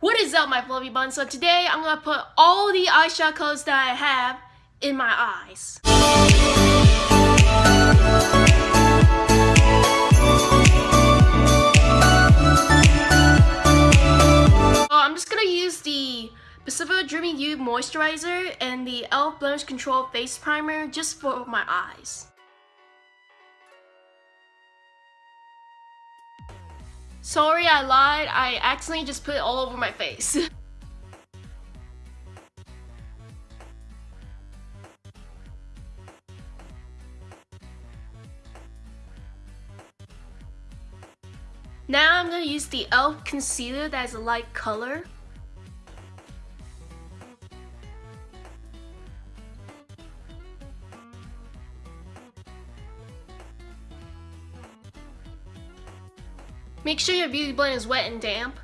What is up my fluffy bun? So today I'm gonna put all the eyeshadow colors that I have in my eyes. So I'm just gonna use the Pacific Dreaming You Moisturizer and the e.l.f. Blemish Control Face Primer just for my eyes. Sorry, I lied. I accidentally just put it all over my face. now I'm going to use the e.l.f. concealer that is a light color. Make sure your beauty blend is wet and damp.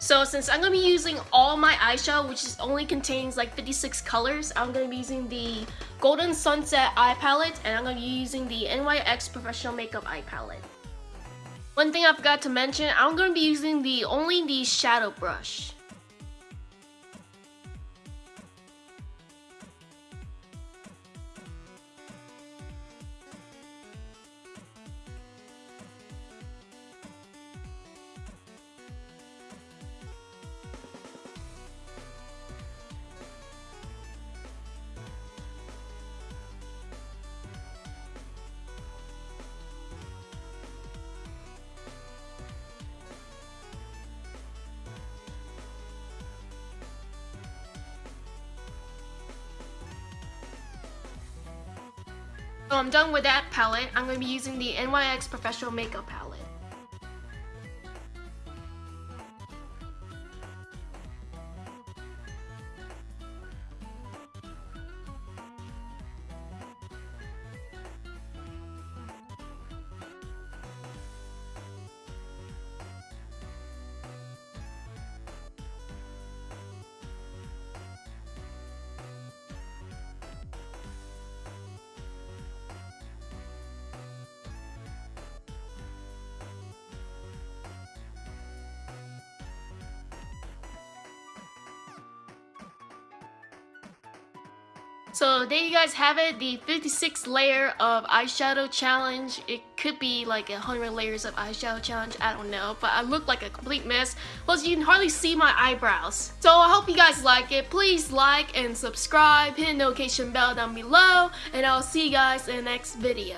So since I'm going to be using all my eyeshadow, which is only contains like 56 colors, I'm going to be using the Golden Sunset Eye Palette, and I'm going to be using the NYX Professional Makeup Eye Palette. One thing I forgot to mention, I'm going to be using the only the shadow brush. So I'm done with that palette. I'm going to be using the NYX Professional Makeup palette. So there you guys have it, the 56 layer of eyeshadow challenge. It could be like a 100 layers of eyeshadow challenge, I don't know. But I look like a complete mess. Plus you can hardly see my eyebrows. So I hope you guys like it. Please like and subscribe, hit the notification bell down below. And I'll see you guys in the next video.